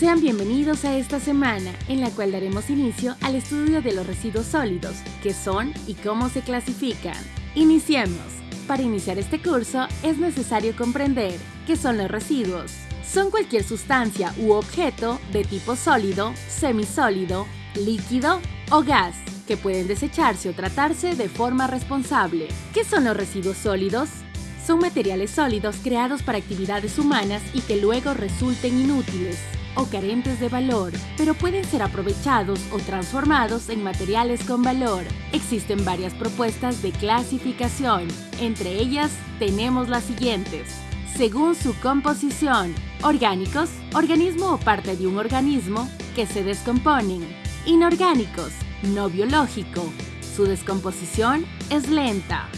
Sean bienvenidos a esta semana en la cual daremos inicio al estudio de los residuos sólidos, qué son y cómo se clasifican. Iniciemos. Para iniciar este curso es necesario comprender qué son los residuos. Son cualquier sustancia u objeto de tipo sólido, semisólido, líquido o gas que pueden desecharse o tratarse de forma responsable. ¿Qué son los residuos sólidos? Son materiales sólidos creados para actividades humanas y que luego resulten inútiles o carentes de valor, pero pueden ser aprovechados o transformados en materiales con valor. Existen varias propuestas de clasificación, entre ellas tenemos las siguientes. Según su composición, orgánicos, organismo o parte de un organismo que se descomponen. Inorgánicos, no biológico, su descomposición es lenta.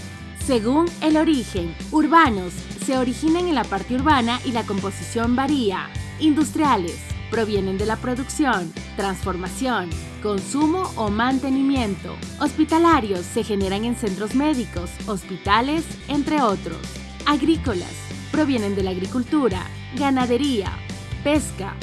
Según el origen, urbanos se originan en la parte urbana y la composición varía. Industriales provienen de la producción, transformación, consumo o mantenimiento. Hospitalarios se generan en centros médicos, hospitales, entre otros. Agrícolas provienen de la agricultura, ganadería, pesca,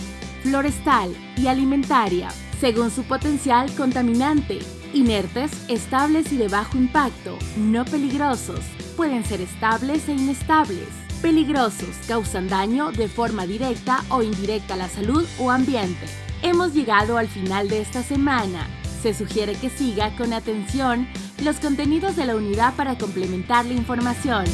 florestal y alimentaria, según su potencial contaminante, Inertes, estables y de bajo impacto, no peligrosos. Pueden ser estables e inestables. Peligrosos, causan daño de forma directa o indirecta a la salud o ambiente. Hemos llegado al final de esta semana. Se sugiere que siga con atención los contenidos de la unidad para complementar la información.